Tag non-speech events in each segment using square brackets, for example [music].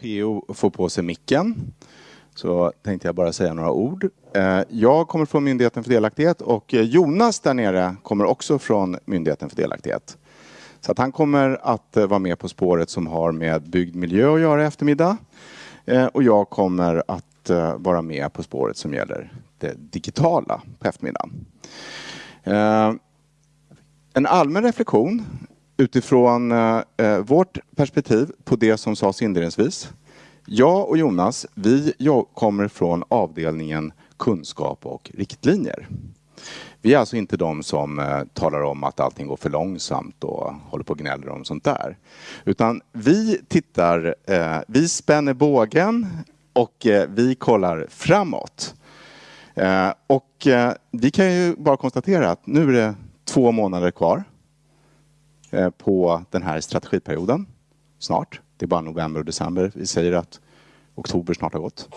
PO får på sig micken så tänkte jag bara säga några ord. Eh, jag kommer från Myndigheten för delaktighet och eh, Jonas där nere kommer också från Myndigheten för delaktighet. Så att han kommer att eh, vara med På spåret som har med byggd miljö att göra i eftermiddag. Och jag kommer att vara med På spåret som gäller det digitala på eftermiddagen. En allmän reflektion utifrån eh, eh, vårt perspektiv på det som sades inledningsvis jag och Jonas, vi kommer från avdelningen kunskap och riktlinjer. Vi är alltså inte de som eh, talar om att allting går för långsamt och håller på och gnäller om sånt där. Utan vi tittar, eh, vi spänner bågen och eh, vi kollar framåt. Eh, och vi kan ju bara konstatera att nu är det två månader kvar Eh, på den här strategiperioden. Snart. Det är bara november och december. Vi säger att oktober snart har gått.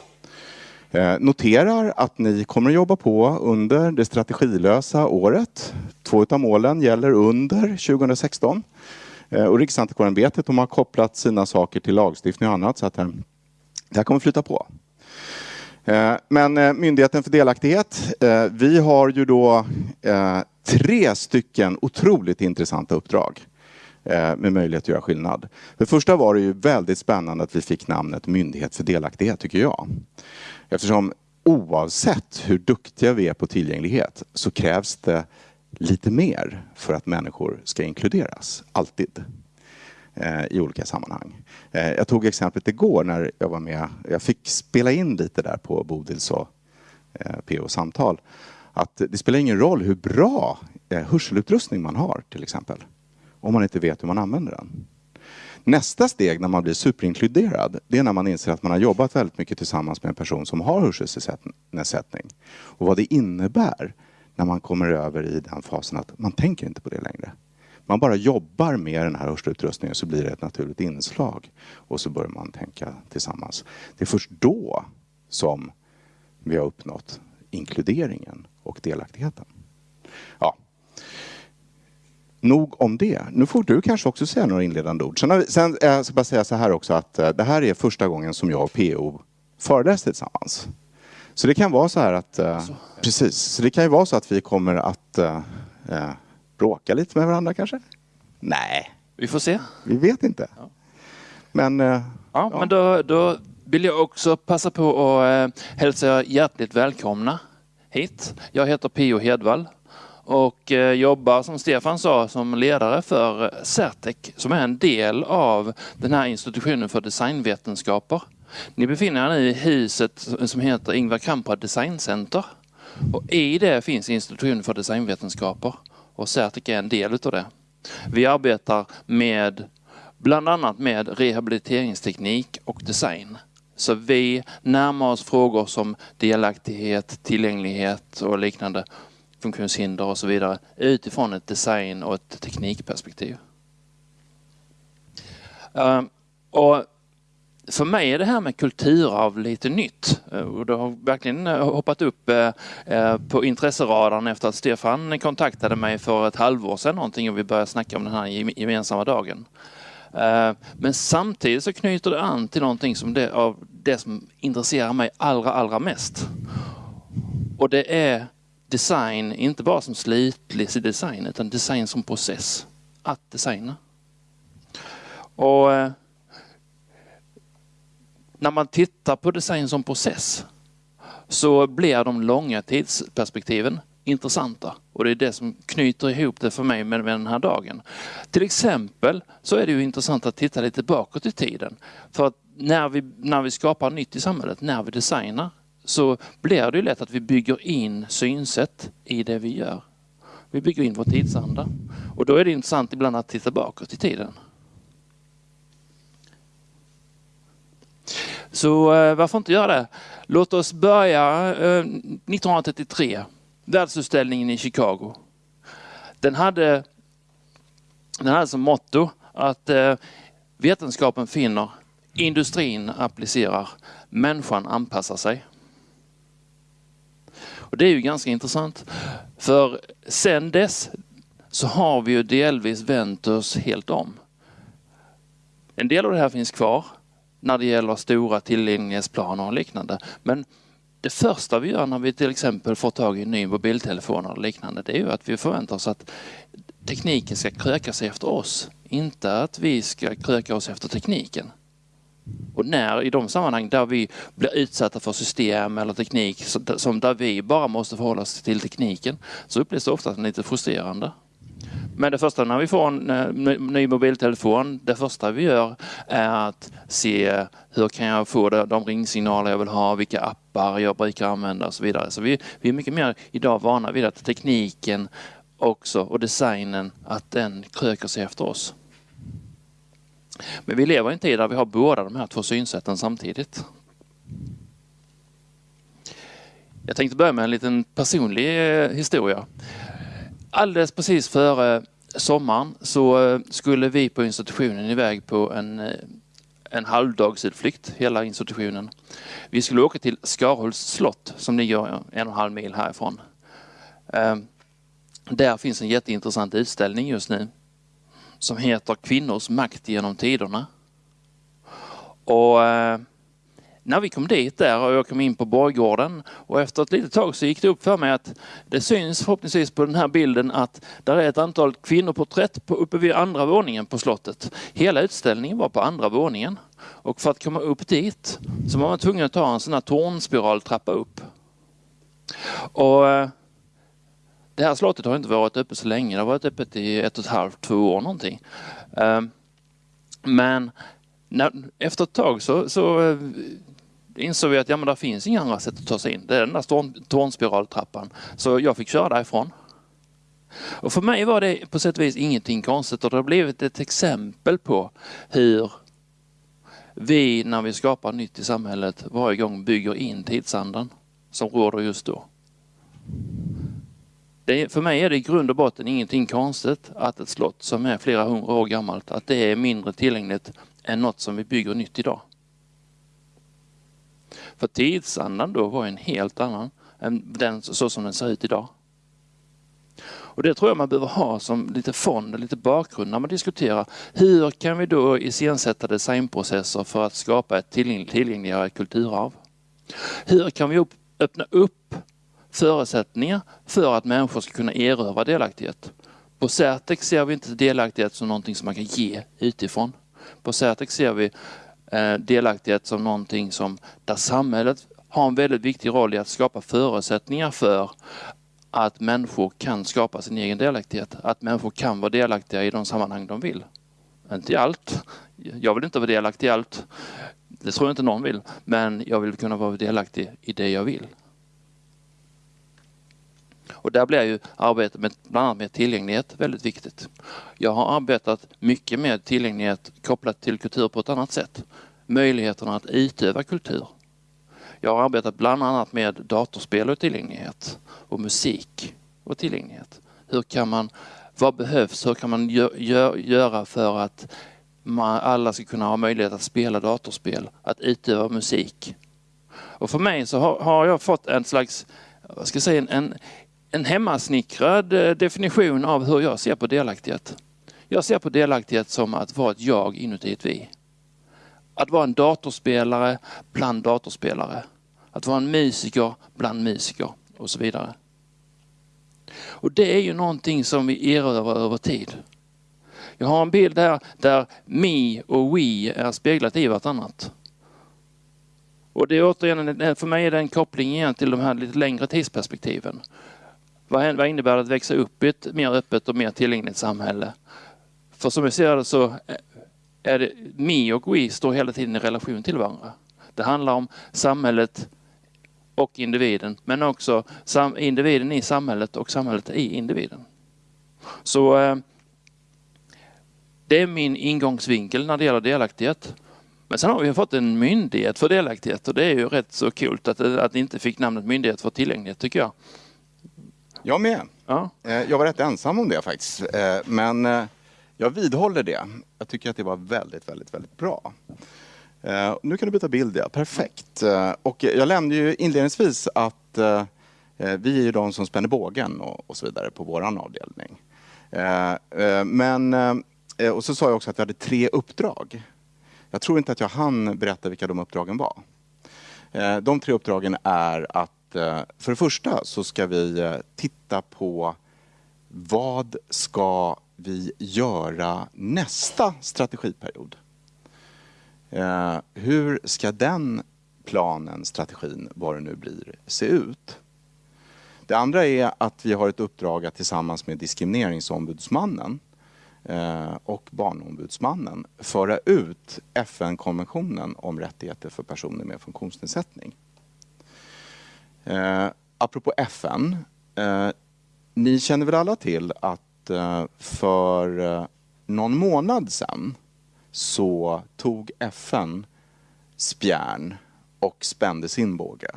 Eh, noterar att ni kommer att jobba på under det strategilösa året. Två av målen gäller under 2016. Eh, och Riksantikvarieämbetet har kopplat sina saker till lagstiftning och annat så att det här kommer flyta på. Eh, men eh, Myndigheten för delaktighet, eh, vi har ju då tre stycken otroligt intressanta uppdrag. Med möjlighet att göra skillnad. För det första var det ju väldigt spännande att vi fick namnet Myndighet för delaktighet tycker jag. Eftersom oavsett hur duktiga vi är på tillgänglighet så krävs det lite mer för att människor ska inkluderas. Alltid. Eh, I olika sammanhang. Eh, jag tog exemplet igår när jag var med. Jag fick spela in lite där på Bodils och eh, PO samtal. Att det spelar ingen roll hur bra hörselutrustning man har till exempel om man inte vet hur man använder den. Nästa steg när man blir superinkluderad, det är när man inser att man har jobbat väldigt mycket tillsammans med en person som har hörselnedsättning. Och vad det innebär när man kommer över i den fasen att man tänker inte på det längre. Man bara jobbar med den här hörselutrustningen så blir det ett naturligt inslag. Och så börjar man tänka tillsammans. Det är först då som vi har uppnått inkluderingen och delaktigheten. Ja, nog om det. Nu får du kanske också säga några inledande ord. Sen, sen jag eh, ska bara säga så här också att eh, det här är första gången som jag och PO föreläser tillsammans. Så det kan vara så här att, eh, precis, så det kan ju vara så att vi kommer att eh, bråka lite med varandra kanske? Nej. Vi får se. Vi vet inte. Ja. Men, eh, ja, ja, men då, då vill jag också passa på att eh, hälsa hjärtligt välkomna hit. Jag heter Pio Hedvall och eh, jobbar som Stefan sa som ledare för Certec som är en del av den här institutionen för designvetenskaper. Ni befinner er nu i huset som heter Ingvar Kamprad Designcenter. Och I det finns institutionen för designvetenskaper och Certic är en del utav det. Vi arbetar med bland annat med rehabiliteringsteknik och design. Så vi närmar oss frågor som delaktighet, tillgänglighet och liknande funktionshinder och så vidare utifrån ett design och ett teknikperspektiv. Ehm, och för mig är det här med kulturarv lite nytt eh, och det har verkligen eh, hoppat upp eh, på intresseradarn efter att Stefan kontaktade mig för ett halvår sedan någonting och vi började snacka om den här gemensamma dagen. Men samtidigt så knyter det an till någonting som det, av det som intresserar mig allra, allra mest. Och det är design, inte bara som slutlig design, utan design som process. Att designa. Och när man tittar på design som process så blir de långa tidsperspektiven intressanta och det är det som knyter ihop det för mig med, den här dagen. Till exempel så är det ju intressant att titta lite bakåt i tiden. För att när vi, när vi skapar nytt i samhället, när vi designar, så blir det ju lätt att vi bygger in synsätt i det vi gör. Vi bygger in vår tidsanda. Och då är det intressant ibland att titta bakåt i tiden. Så eh, varför inte göra det? Låt oss börja eh, 1933, världsutställningen i Chicago. Den hade, den hade som motto att eh, vetenskapen finner, industrin applicerar, människan anpassar sig. Och det är ju ganska intressant. För sen dess så har vi ju delvis vänt oss helt om. En del av det här finns kvar, när det gäller stora tillgänglighetsplaner och liknande. Men det första vi gör när vi till exempel får tag i en ny mobiltelefon eller liknande, det är ju att vi förväntar oss att tekniken ska kröka sig efter oss, inte att vi ska kröka oss efter tekniken. Och när i de sammanhang där vi blir utsatta för system eller teknik som där vi bara måste förhålla oss till tekniken så upplevs det ofta som lite frustrerande. Men det första när vi får en eh, ny mobiltelefon, det första vi gör är att se hur kan jag få de ringsignaler jag vill ha, vilka appar jag brukar använda och så vidare. Så vi, vi är mycket mer idag vana vid att tekniken också och designen, att den kröker sig efter oss. Men vi lever i en tid där vi har båda de här två synsätten samtidigt. Jag tänkte börja med en liten personlig eh, historia. Alldeles precis före sommaren så eh, skulle vi på institutionen iväg på en, eh, en halvdagsutflykt, hela institutionen. Vi skulle åka till Skarhults slott som ligger en och en halv mil härifrån. Ehm, där finns en jätteintressant utställning just nu som heter Kvinnors makt genom tiderna. Och eh, när vi kom dit där och jag kom in på borggården och efter ett litet tag så gick det upp för mig att det syns förhoppningsvis på den här bilden att där är ett antal kvinnoporträtt på, uppe vid andra våningen på slottet. Hela utställningen var på andra våningen och för att komma upp dit så var man tvungen att ta en sån här tornspiraltrappa upp. Och eh, det här slottet har inte varit öppet så länge. Det har varit öppet i ett och ett halvt, två år någonting. Ehm, men när, efter ett tag så, så eh, insåg vi att ja, men det finns inga andra sätt att ta sig in. Det är den där tornspiraltrappan. Så jag fick köra därifrån. Och för mig var det på sätt och vis ingenting konstigt och det har blivit ett exempel på hur vi när vi skapar nytt i samhället varje gång bygger in tidsandan som råder just då. Det, för mig är det i grund och botten ingenting konstigt att ett slott som är flera hundra år gammalt, att det är mindre tillgängligt än något som vi bygger nytt idag. För tidsandan då var en helt annan än den så som den ser ut idag. Och det tror jag man behöver ha som lite fond, lite bakgrund när man diskuterar hur kan vi då iscensätta designprocesser för att skapa ett tillgängligare kulturarv? Hur kan vi öppna upp förutsättningar för att människor ska kunna erövra delaktighet. På Certex ser vi inte delaktighet som någonting som man kan ge utifrån. På Certex ser vi Eh, delaktighet som någonting som där samhället har en väldigt viktig roll i att skapa förutsättningar för att människor kan skapa sin egen delaktighet. Att människor kan vara delaktiga i de sammanhang de vill. Inte i allt. Jag vill inte vara delaktig i allt. Det tror jag inte någon vill. Men jag vill kunna vara delaktig i det jag vill. Och där blir ju arbetet med bland annat med tillgänglighet väldigt viktigt. Jag har arbetat mycket med tillgänglighet kopplat till kultur på ett annat sätt. Möjligheterna att utöva kultur. Jag har arbetat bland annat med datorspel och tillgänglighet och musik och tillgänglighet. Hur kan man, vad behövs, hur kan man gö göra för att man, alla ska kunna ha möjlighet att spela datorspel, att utöva musik. Och för mig så har, har jag fått en slags, vad ska jag säga, en, en en hemmasnickrad eh, definition av hur jag ser på delaktighet. Jag ser på delaktighet som att vara ett jag inuti ett vi. Att vara en datorspelare bland datorspelare. Att vara en musiker bland musiker och så vidare. Och det är ju någonting som vi erövrar över tid. Jag har en bild här där me och we är speglat i vartannat. Och det är återigen, för mig är det en koppling igen till de här lite längre tidsperspektiven. Vad innebär det att växa upp i ett mer öppet och mer tillgängligt samhälle? För som jag ser det så är det me och we står hela tiden i relation till varandra. Det handlar om samhället och individen, men också individen i samhället och samhället i individen. Så eh, det är min ingångsvinkel när det gäller delaktighet. Men sen har vi fått en myndighet för delaktighet och det är ju rätt så kul att, att inte fick namnet myndighet för tillgänglighet tycker jag. Jag med. Ja. Eh, jag var rätt ensam om det faktiskt. Eh, men eh, jag vidhåller det. Jag tycker att det var väldigt, väldigt, väldigt bra. Nu kan du byta bild, ja. Perfekt. Och jag nämnde ju inledningsvis att vi är ju de som spänner bågen och så vidare på vår avdelning. Men, och så sa jag också att vi hade tre uppdrag. Jag tror inte att jag hann berätta vilka de uppdragen var. De tre uppdragen är att Eh, för det första så ska vi eh, titta på vad ska vi göra nästa strategiperiod? Eh, hur ska den planen, strategin, vad det nu blir, se ut? Det andra är att vi har ett uppdrag att tillsammans med Diskrimineringsombudsmannen och Barnombudsmannen föra ut FN-konventionen om rättigheter för personer med funktionsnedsättning. Eh, apropå FN. Eh, ni känner väl alla till att eh, för eh, någon månad sedan så tog FN spjärn och spände sin båge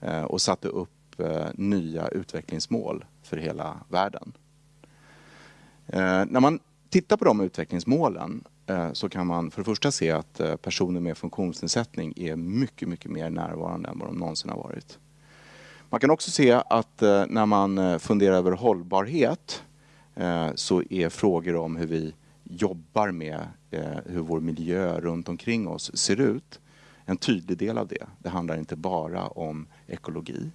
eh, och satte upp eh, nya utvecklingsmål för hela världen. Eh, när man tittar på de utvecklingsmålen Eh, så kan man för det första se att eh, personer med funktionsnedsättning är mycket, mycket mer närvarande än vad de någonsin har varit. Man kan också se att eh, när man funderar över hållbarhet så är frågor om hur vi jobbar med hur vår miljö runt omkring oss ser ut en tydlig del av det. Det handlar inte bara om ekologi.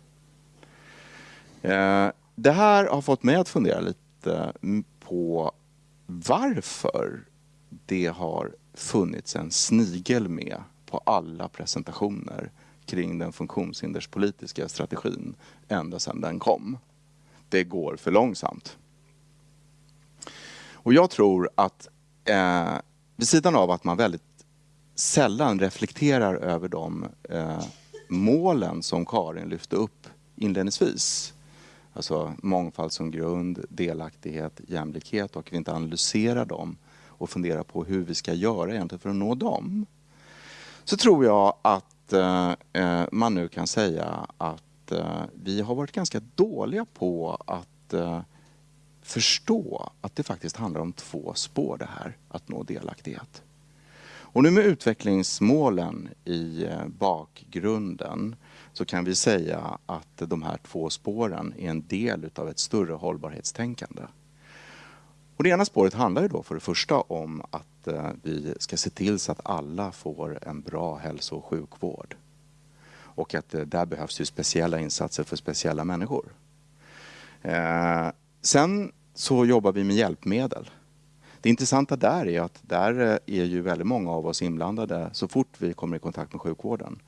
Det här har fått mig att fundera lite mm, på varför det har funnits en snigel med på alla presentationer kring den funktionshinderspolitiska strategin ända sedan den kom. Det går för långsamt. Och jag tror att eh, vid sidan av att man väldigt sällan reflekterar över de eh, målen som Karin lyfte upp inledningsvis Alltså mångfald som grund, delaktighet, jämlikhet och vi inte analyserar dem och fundera på hur vi ska göra egentligen för att nå dem. Så tror jag att eh, eh, man nu kan säga att eh, vi har varit ganska dåliga på att eh, förstå att det faktiskt handlar om två spår det här, att nå delaktighet. Och nu med utvecklingsmålen i eh, bakgrunden så kan vi säga att de här två spåren är en del av ett större hållbarhetstänkande. Och det ena spåret handlar ju då för det första om att eh, vi ska se till så att alla får en bra hälso och sjukvård. Och att eh, där behövs ju speciella insatser för speciella människor. Eh, sen så jobbar vi med hjälpmedel. Det intressanta där är att där är ju väldigt många av oss inblandade så fort vi kommer i kontakt med sjukvården.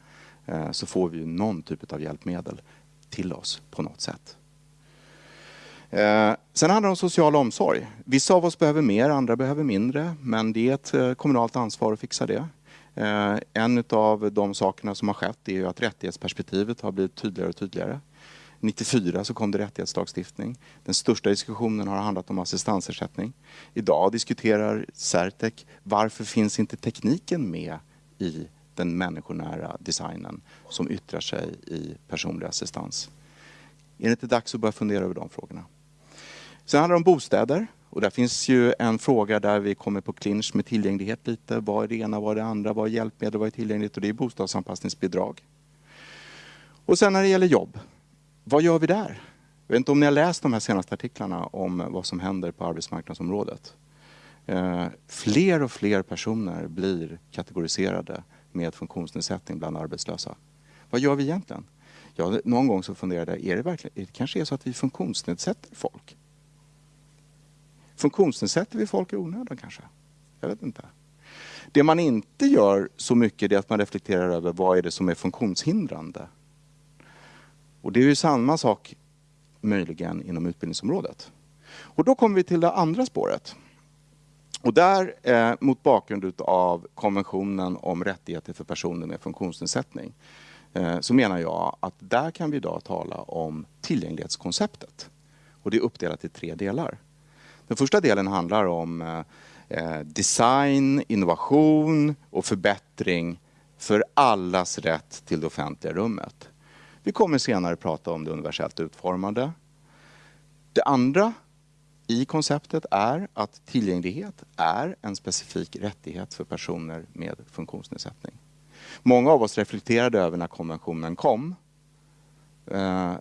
Så får vi någon typ av hjälpmedel till oss på något sätt. Eh, sen handlar det om social omsorg. Vissa av oss behöver mer, andra behöver mindre. Men det är ett eh, kommunalt ansvar att fixa det. Eh, en av de sakerna som har skett är att rättighetsperspektivet har blivit tydligare och tydligare. 94 så kom det rättighetslagstiftning. Den största diskussionen har handlat om assistansersättning. Idag diskuterar Certec varför finns inte tekniken med i den människonära designen som yttrar sig i personlig assistans. Är det inte dags att börja fundera över de frågorna? Sen handlar det om bostäder. Och där finns ju en fråga där vi kommer på clinch med tillgänglighet lite. Vad är det ena, vad är det andra, vad är hjälpmedel, vad är tillgängligt? Och det är bostadsanpassningsbidrag. Och sen när det gäller jobb, vad gör vi där? Jag vet inte om ni har läst de här senaste artiklarna om vad som händer på arbetsmarknadsområdet. Eh, fler och fler personer blir kategoriserade med funktionsnedsättning bland arbetslösa. Vad gör vi egentligen? Ja, någon gång så funderade jag, är det verkligen, det kanske är så att vi funktionsnedsätter folk? Funktionsnedsätter vi folk i onödan kanske? Jag vet inte. Det man inte gör så mycket är att man reflekterar över vad är det som är funktionshindrande. Och det är ju samma sak möjligen inom utbildningsområdet. Och då kommer vi till det andra spåret. Och där, eh, mot bakgrund av konventionen om rättigheter för personer med funktionsnedsättning, eh, så menar jag att där kan vi idag tala om tillgänglighetskonceptet. Och det är uppdelat i tre delar. Den första delen handlar om eh, eh, design, innovation och förbättring för allas rätt till det offentliga rummet. Vi kommer senare prata om det universellt utformade. Det andra i konceptet är att tillgänglighet är en specifik rättighet för personer med funktionsnedsättning. Många av oss reflekterade över när konventionen kom. Eh,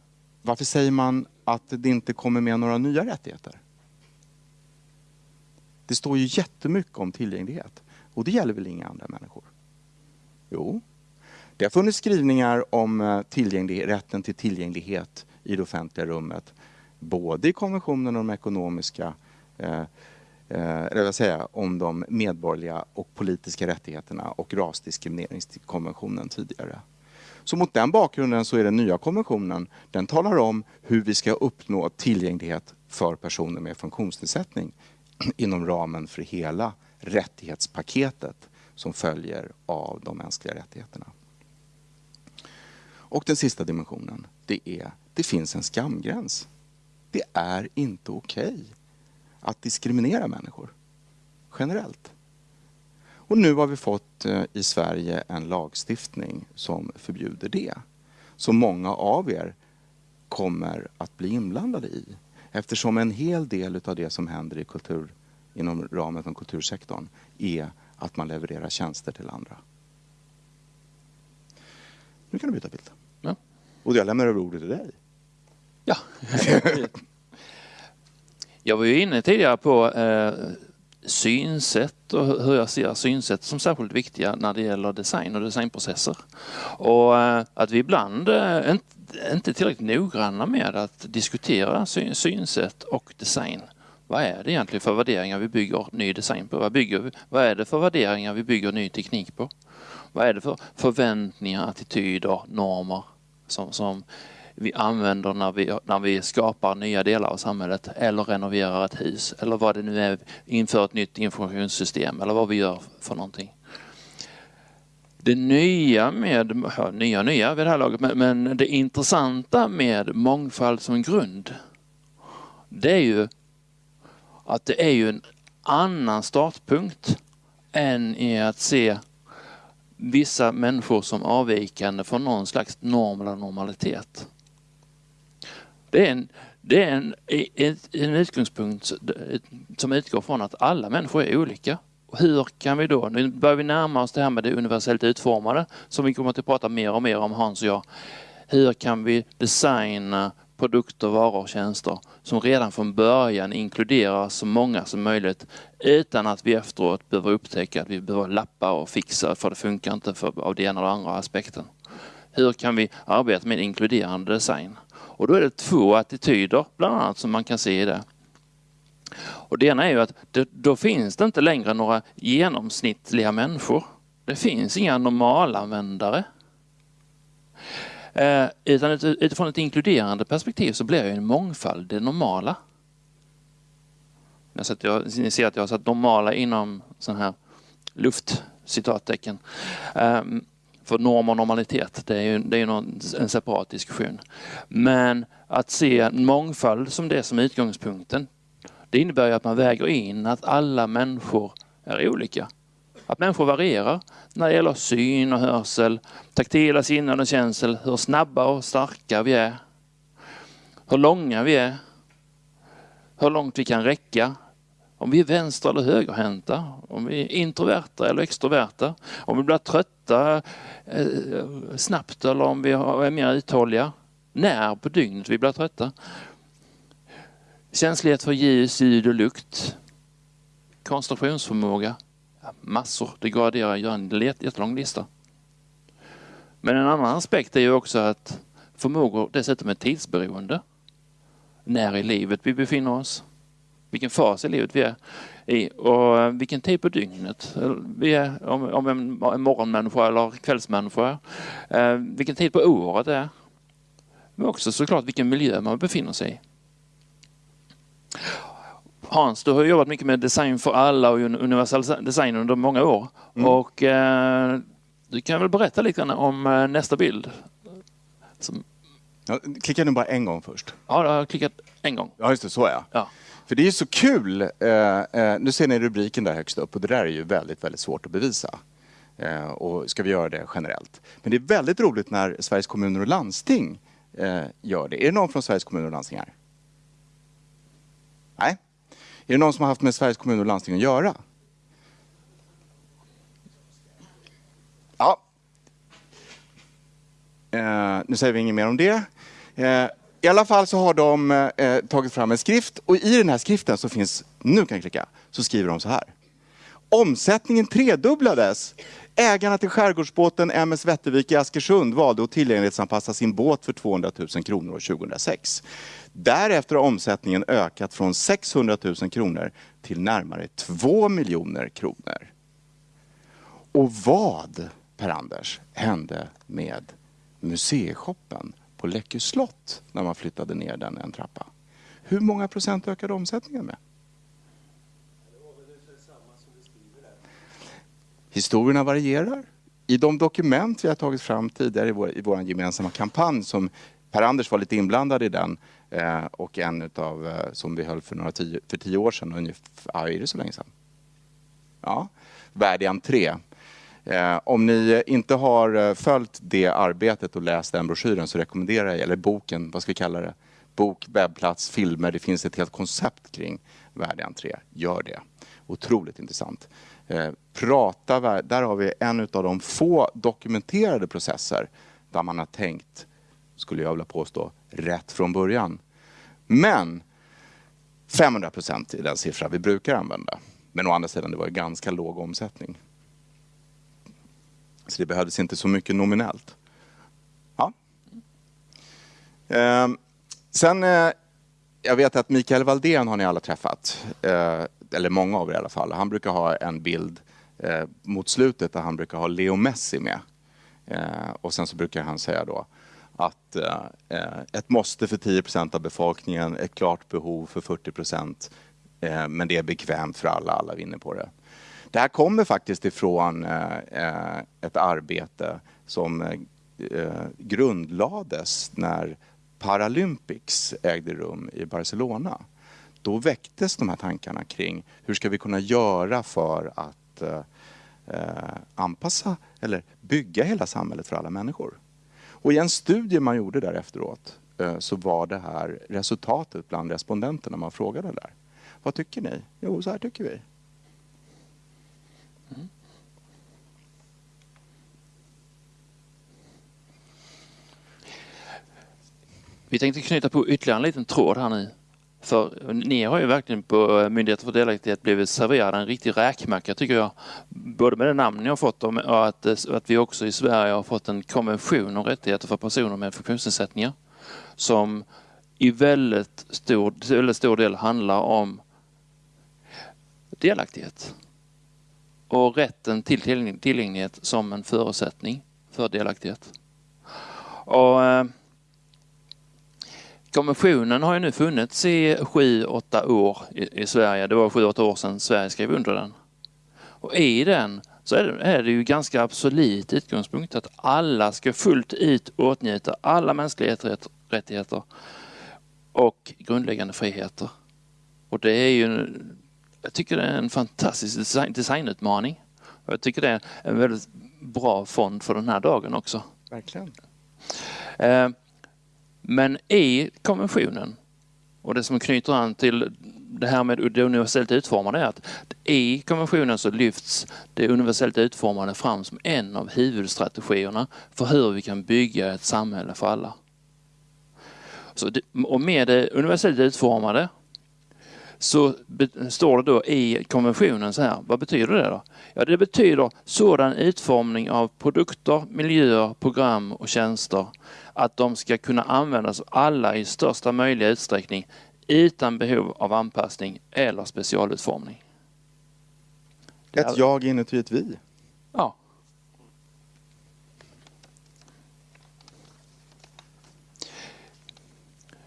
varför säger man att det inte kommer med några nya rättigheter? Det står ju jättemycket om tillgänglighet. Och det gäller väl inga andra människor? Jo, det har funnits skrivningar om eh, rätten till tillgänglighet i det offentliga rummet. Både i konventionen om de ekonomiska eh, eh, säga, om de medborgerliga och politiska rättigheterna och rasdiskrimineringskonventionen tidigare. Så mot den bakgrunden så är den nya konventionen, den talar om hur vi ska uppnå tillgänglighet för personer med funktionsnedsättning [clears throat] inom ramen för hela rättighetspaketet som följer av de mänskliga rättigheterna. Och den sista dimensionen, det är det finns en skamgräns. Det är inte okej okay att diskriminera människor generellt. Och nu har vi fått eh, i Sverige en lagstiftning som förbjuder det. Som många av er kommer att bli inblandade i. Eftersom en hel del av det som händer i kultur, inom ramen för kultursektorn är att man levererar tjänster till andra. Nu kan du byta bild. Ja. Och jag lämnar över ordet till dig. Ja. [laughs] jag var ju inne tidigare på eh, synsätt och hur jag ser synsätt som särskilt viktiga när det gäller design och designprocesser. Och eh, att vi ibland eh, inte är tillräckligt noggranna med att diskutera synsätt och design. Vad är det egentligen för värderingar vi bygger ny design på? Vad, bygger vi, vad är det för värderingar vi bygger ny teknik på? Vad är det för förväntningar, attityder, normer som, som vi använder när vi, när vi skapar nya delar av samhället eller renoverar ett hus eller vad det nu är, inför ett nytt informationssystem eller vad vi gör för någonting. Det nya med, ja, nya nya vid det här laget, men, men det intressanta med mångfald som grund det är ju att det är ju en annan startpunkt än i att se vissa människor som avvikande från någon slags norm eller normalitet. Det är en, det är en, en utgångspunkt som utgår från att alla människor är olika. Och hur kan vi då, nu börjar vi närma oss det här med det universellt utformade som vi kommer att prata mer och mer om Hans och jag. Hur kan vi designa produkter, varor och tjänster som redan från början inkluderar så många som möjligt utan att vi efteråt behöver upptäcka att vi behöver lappa och fixa för det funkar inte för, av den ena eller andra aspekten. Hur kan vi arbeta med inkluderande design? Och då är det två attityder bland annat som man kan se i det. Och det ena är ju att det, då finns det inte längre några genomsnittliga människor. Det finns inga normalanvändare. Eh, utan utifrån ett inkluderande perspektiv så blir ju en mångfald det normala. Jag ser, ni ser att jag har satt normala inom sån här luft, citattecken. Um, för norm och normalitet, det är ju, det är någon, en separat diskussion. Men att se mångfald som det som är utgångspunkten, det innebär ju att man väger in att alla människor är olika. Att människor varierar när det gäller syn och hörsel, taktila sinnen och känsel, hur snabba och starka vi är, hur långa vi är, hur långt vi kan räcka, om vi är vänster eller högerhänta, om vi är introverta eller extroverta, om vi blir trötta Eh, snabbt eller om vi är mer uthålliga, när på dygnet vi blir trötta. Känslighet för ljus, ljud och lukt. Koncentrationsförmåga. Massor. Det går att göra en jättelång lista. Men en annan aspekt är ju också att förmågor dessutom är tidsberoende. När i livet vi befinner oss vilken fas i livet vi är i och vilken tid på dygnet vi är, om, om en, en morgonmänniska eller kvällsmänniska eh, vilken tid på året det är. Men också såklart vilken miljö man befinner sig i. Hans, du har jobbat mycket med design för alla och universal design under många år. Mm. Och eh, du kan väl berätta lite grann om eh, nästa bild? Som... Ja, klicka nu bara en gång först. Ja, jag har klickat en gång. Ja, just det, så ja. ja. För det är ju så kul. Eh, eh, nu ser ni rubriken där högst upp och det där är ju väldigt, väldigt svårt att bevisa. Eh, och ska vi göra det generellt. Men det är väldigt roligt när Sveriges kommuner och landsting eh, gör det. Är det någon från Sveriges kommuner och landsting här? Nej? Är det någon som har haft med Sveriges kommuner och landsting att göra? Ja. Eh, nu säger vi inget mer om det. Eh, i alla fall så har de eh, tagit fram en skrift och i den här skriften så finns, nu kan jag klicka, så skriver de så här. Omsättningen tredubblades. Ägarna till skärgårdsbåten MS Vättervik i Askersund valde att tillgänglighetsanpassa sin båt för 200 000 kronor år 2006. Därefter har omsättningen ökat från 600 000 kronor till närmare 2 miljoner kronor. Och vad, Per-Anders, hände med museishoppen på Läckö slott när man flyttade ner den en trappa? Hur många procent ökade omsättningen med? Historierna varierar. I de dokument vi har tagit fram tidigare i vår, i vår gemensamma kampanj som Per-Anders var lite inblandad i den eh, och en utav eh, som vi höll för, några tio, för tio år sedan. Ungefär, ja, är det så länge sedan? Ja, Värd i entré. Eh, om ni inte har eh, följt det arbetet och läst den broschyren så rekommenderar jag, eller boken, vad ska vi kalla det? Bok, webbplats, filmer. Det finns ett helt koncept kring värdig entré. Gör det. Otroligt intressant. Eh, prata, där har vi en av de få dokumenterade processer där man har tänkt, skulle jag vilja påstå, rätt från början. Men 500 procent är den siffra vi brukar använda. Men å andra sidan, det var ganska låg omsättning. Så det behövdes inte så mycket nominellt. Ja. Eh, sen, eh, jag vet att Mikael Valdén har ni alla träffat. Eh, eller många av er i alla fall. Han brukar ha en bild eh, mot slutet där han brukar ha Leo Messi med. Eh, och sen så brukar han säga då att eh, ett måste för 10% av befolkningen, ett klart behov för 40 eh, men det är bekvämt för alla, alla vinner på det. Det här kommer faktiskt ifrån eh, eh, ett arbete som eh, grundlades när Paralympics ägde rum i Barcelona då väcktes de här tankarna kring hur ska vi kunna göra för att anpassa eller bygga hela samhället för alla människor. Och i en studie man gjorde där efteråt så var det här resultatet bland respondenterna man frågade där. Vad tycker ni? Jo, så här tycker vi. Vi tänkte knyta på ytterligare en liten tråd här nu. För ni har ju verkligen på eh, Myndigheten för delaktighet blivit serverade en riktig räkmacka tycker jag. Både med det namn ni har fått och att, eh, att vi också i Sverige har fått en konvention om rättigheter för personer med funktionsnedsättningar. Som i väldigt stor, väldigt stor del handlar om delaktighet. Och rätten till tillgänglighet som en förutsättning för delaktighet. Och, eh, Konventionen har ju nu funnits i sju, åtta år i, i Sverige. Det var sju, åtta år sedan Sverige skrev under den. Och i den så är det, är det ju ganska absolut utgångspunkt att alla ska fullt ut åtnjuta alla mänskliga rättigheter och grundläggande friheter. Och det är ju, jag tycker det är en fantastisk design, designutmaning. Och jag tycker det är en väldigt bra fond för den här dagen också. Verkligen. Eh, men i konventionen och det som knyter an till det här med det universellt utformade är att i konventionen så lyfts det universellt utformade fram som en av huvudstrategierna för hur vi kan bygga ett samhälle för alla. Så det, och med det universellt utformade så står det då i konventionen så här, vad betyder det då? Ja, det betyder sådan utformning av produkter, miljöer, program och tjänster att de ska kunna användas av alla i största möjliga utsträckning utan behov av anpassning eller specialutformning. Ett jag inuti ett vi. Ja.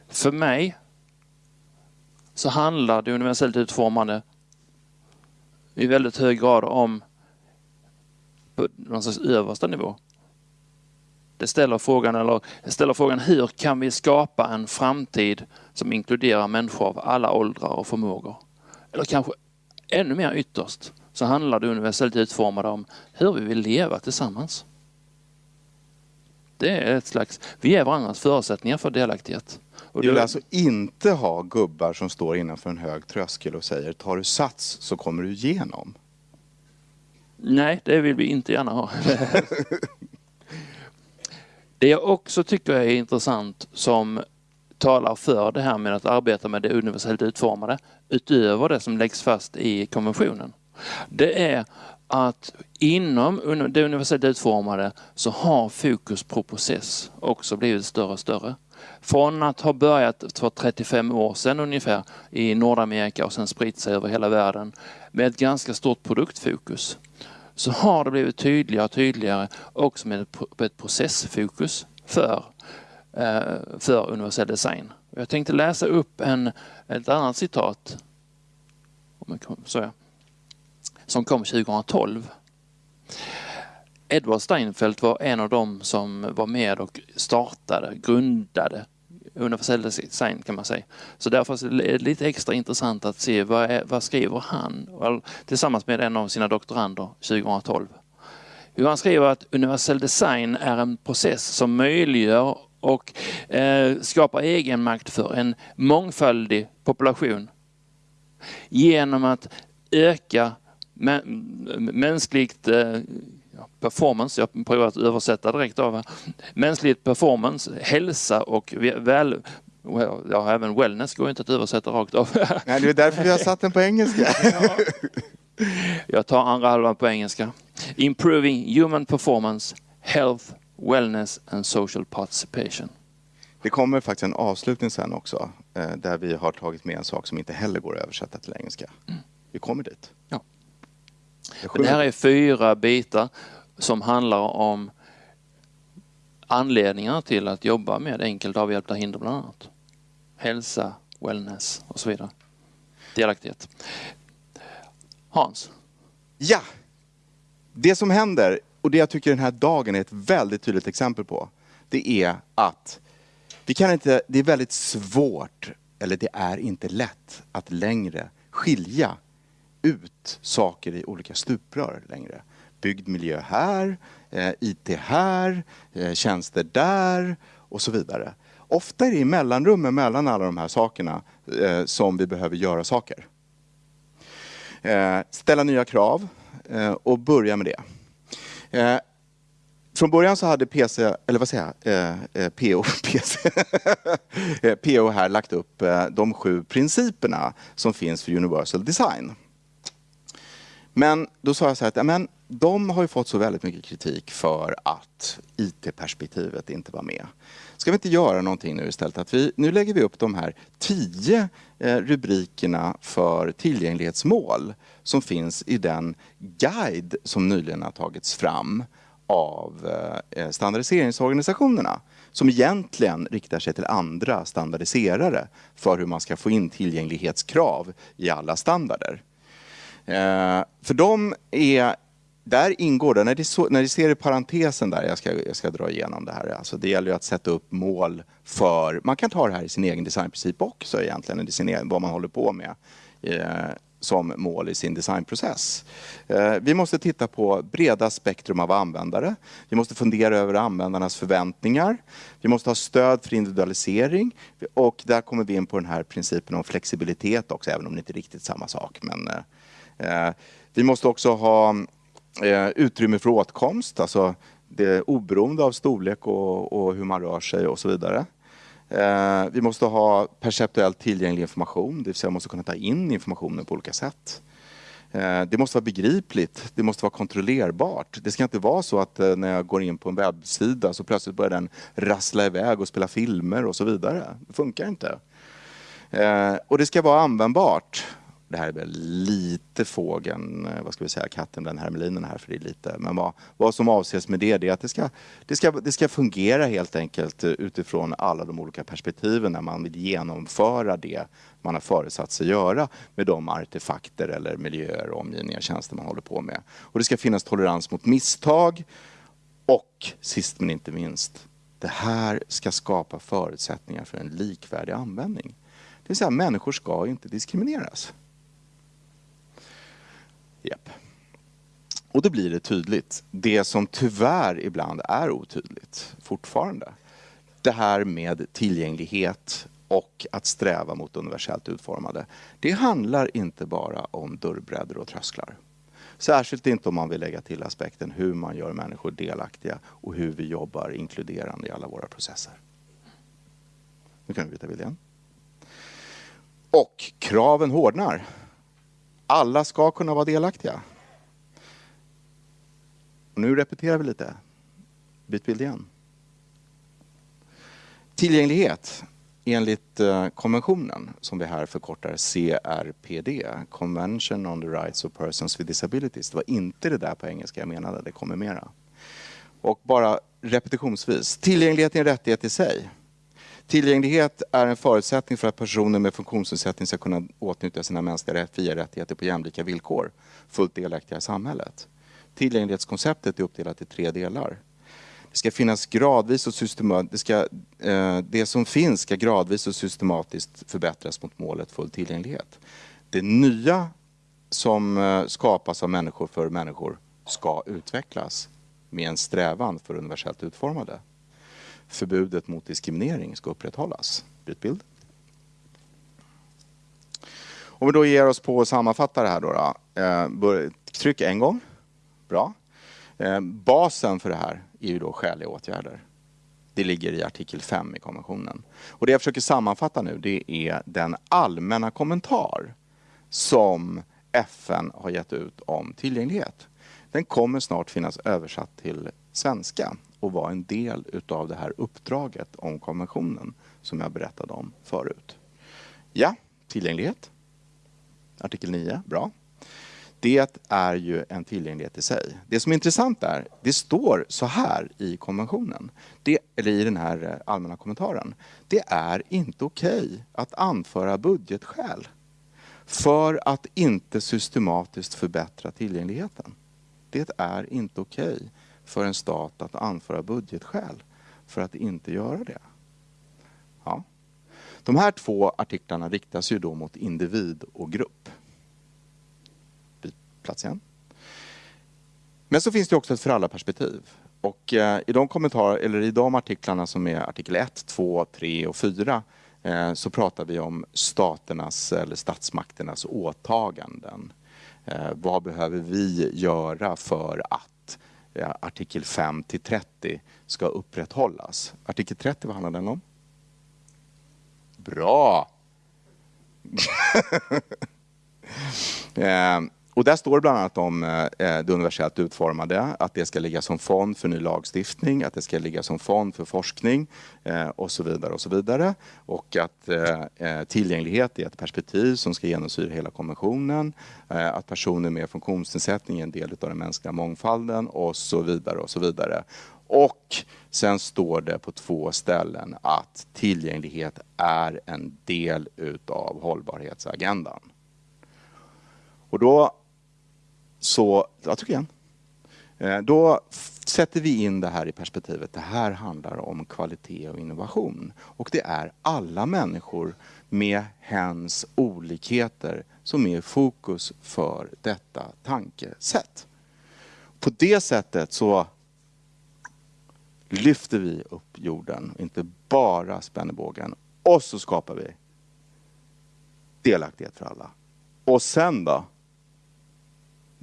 För mig så handlar det universellt utformande i väldigt hög grad om på någon slags översta nivå. Det ställer frågan, eller ställer frågan hur kan vi skapa en framtid som inkluderar människor av alla åldrar och förmågor? Eller kanske ännu mer ytterst så handlar det universellt utformade om hur vi vill leva tillsammans. Det är ett slags, vi är varandras förutsättningar för delaktighet. Och du vill alltså inte ha gubbar som står innanför en hög tröskel och säger tar du sats så kommer du igenom? Nej, det vill vi inte gärna ha. [laughs] det jag också tycker är intressant som talar för det här med att arbeta med det universellt utformade utöver det som läggs fast i konventionen. Det är att inom det universellt utformade så har fokus på process också blivit större och större. Från att ha börjat för 35 år sedan ungefär i Nordamerika och sen spritt sig över hela världen med ett ganska stort produktfokus så har det blivit tydligare och tydligare också med ett processfokus för, eh, för universell design. Jag tänkte läsa upp en, ett annat citat som kom 2012. Edward Steinfeld var en av dem som var med och startade, grundade universell design kan man säga. Så därför är det lite extra intressant att se vad, är, vad skriver han tillsammans med en av sina doktorander 2012. Han skriver att universell design är en process som möjliggör och eh, skapar egenmakt för en mångfaldig population genom att öka mänskligt eh, performance, jag provar att översätta direkt av mänskligt performance, hälsa och väl, ja, även wellness går inte att översätta rakt av. [laughs] Nej, det är därför vi har satt den på engelska. [laughs] Jag tar andra halvan på engelska. Improving human performance, health, wellness and social participation. Det kommer faktiskt en avslutning sen också eh, där vi har tagit med en sak som inte heller går att översätta till engelska. Mm. Vi kommer dit. Det här är fyra bitar som handlar om anledningar till att jobba med enkelt avhjälpta hinder bland annat. Hälsa, wellness och så vidare. Delaktighet. Hans? Ja! Det som händer, och det jag tycker den här dagen är ett väldigt tydligt exempel på, det är att vi kan inte, det är väldigt svårt, eller det är inte lätt att längre skilja ut saker i olika stuprör längre. Byggd miljö här, eh, IT här, eh, tjänster där och så vidare. Ofta är det i mellanrummen mellan alla de här sakerna eh, som vi behöver göra saker. Eh, ställa nya krav och börja med det. Från början så hade PC, eller vad säger jag, PO, PC, PO här lagt upp de sju principerna som finns för Universal Design. Men då sa jag så här att men, de har ju fått så väldigt mycket kritik för att IT-perspektivet inte var med. Ska vi inte göra någonting nu istället? Att vi, nu lägger vi upp de här tio eh, rubrikerna för tillgänglighetsmål som finns i den guide som nyligen har tagits fram av eh, standardiseringsorganisationerna som egentligen riktar sig till andra standardiserare för hur man ska få in tillgänglighetskrav i alla standarder. Eh, för de är, där ingår det, när ni, så, när ni ser i parentesen där, jag ska, jag ska dra igenom det här, alltså det gäller ju att sätta upp mål för, man kan ta det här i sin egen designprincip också egentligen, i sin egen, vad man håller på med. Eh, som mål i sin designprocess. Eh, vi måste titta på breda spektrum av användare. Vi måste fundera över användarnas förväntningar. Vi måste ha stöd för individualisering och där kommer vi in på den här principen om flexibilitet också, även om det inte är riktigt samma sak. Men Eh, Eh, vi måste också ha eh, utrymme för åtkomst, alltså det oberoende av storlek och, och hur man rör sig och så vidare. Eh, vi måste ha perceptuellt tillgänglig information, det vill säga måste kunna ta in informationen på olika sätt. Eh, det måste vara begripligt, det måste vara kontrollerbart. Det ska inte vara så att eh, när jag går in på en webbsida så plötsligt börjar den rassla iväg och spela filmer och så vidare. Det funkar inte. Och det ska vara användbart det här är väl lite fågeln, eh, vad ska vi säga, katten bland hermelinerna här, för det är lite, men vad, vad som avses med det, det är att det ska, det, ska, det ska fungera helt enkelt eh, utifrån alla de olika perspektiven när man vill genomföra det man har föresatt sig göra med de artefakter eller miljöer, omgivningar, tjänster man håller på med. Och det ska finnas tolerans mot misstag och sist men inte minst, det här ska skapa förutsättningar för en likvärdig användning. Det vill säga människor ska inte diskrimineras. Yep. Och då blir det tydligt, det som tyvärr ibland är otydligt fortfarande. Det här med tillgänglighet och att sträva mot universellt utformade. Det handlar inte bara om dörrbredder och trösklar. Särskilt inte om man vill lägga till aspekten hur man gör människor delaktiga och hur vi jobbar inkluderande i alla våra processer. Nu kan vi byta bild igen. Och kraven hårdnar. Alla ska kunna vara delaktiga. Och nu repeterar vi lite. Byt bild igen. Tillgänglighet enligt eh, konventionen, som vi här förkortar CRPD, Convention on the Rights of Persons with Disabilities. Det var inte det där på engelska jag menade, det kommer mera. Och bara repetitionsvis, tillgänglighet är en rättighet i sig. Tillgänglighet är en förutsättning för att personer med funktionsnedsättning ska kunna åtnjuta sina mänskliga fria rättigheter på jämlika villkor, fullt delaktiga i samhället. Tillgänglighetskonceptet är uppdelat i tre delar. Det ska finnas gradvis och systematiskt, det, eh, det som finns ska gradvis och systematiskt förbättras mot målet full tillgänglighet. Det nya som eh, skapas av människor för människor ska utvecklas med en strävan för universellt utformade. Förbudet mot diskriminering ska upprätthållas. Byt bild. Om vi då ger oss på att sammanfatta det här då. då eh, tryck en gång. Bra. Eh, basen för det här är ju då skäliga åtgärder. Det ligger i artikel 5 i konventionen. Och det jag försöker sammanfatta nu det är den allmänna kommentar som FN har gett ut om tillgänglighet. Den kommer snart finnas översatt till svenska och vara en del utav det här uppdraget om konventionen som jag berättade om förut. Ja, tillgänglighet. Artikel 9, bra det är ju en tillgänglighet i sig. Det som är intressant är, det står så här i konventionen, det, eller i den här eh, allmänna kommentaren. Det är inte okej okay att anföra budgetskäl för att inte systematiskt förbättra tillgängligheten. Det är inte okej okay för en stat att anföra budgetskäl för att inte göra det. Ja. De här två artiklarna riktas ju då mot individ och grupp plats igen. Men så finns det också ett föräldraperspektiv. Och eh, i de kommentarer, eller i de artiklarna som är artikel 1, 2, 3 och 4 eh, så pratar vi om staternas eller statsmakternas åtaganden. Eh, vad behöver vi göra för att Eh, artikel 5 till 30 ska upprätthållas? Artikel 30, vad handlar den om? Bra! [laughs] Eh, och där står det bland annat om eh, eh, det universellt utformade, att det ska ligga som fond för ny lagstiftning, att det ska ligga som fond för forskning eh, och så vidare. Och så vidare. Och att tillgänglighet är ett perspektiv som ska genomsyra hela konventionen, att personer med funktionsnedsättning är en del av den mänskliga mångfalden och så vidare. Och så vidare. Och sen står det på två ställen att tillgänglighet är en del utav hållbarhetsagendan. Och då så, jag trycker igen. Eh, då sätter vi in det här i perspektivet. Det här handlar om kvalitet och innovation. Och det är alla människor med hens olikheter som är i fokus för detta tankesätt. På det sättet så lyfter vi upp jorden, inte bara spänner bågen. Och så skapar vi delaktighet för alla. Och sen då?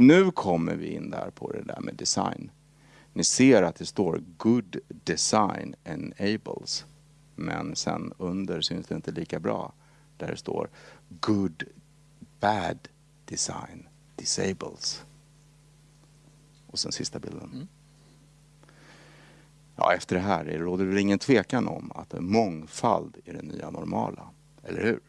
Nu kommer vi in där på det där med design. Ni ser att det står good design enables. Men sen under syns det inte lika bra. Där det står good bad design disables. Och sen sista bilden. Mm. Ja, efter det här råder det ingen tvekan om att mångfald är det nya normala. Eller hur?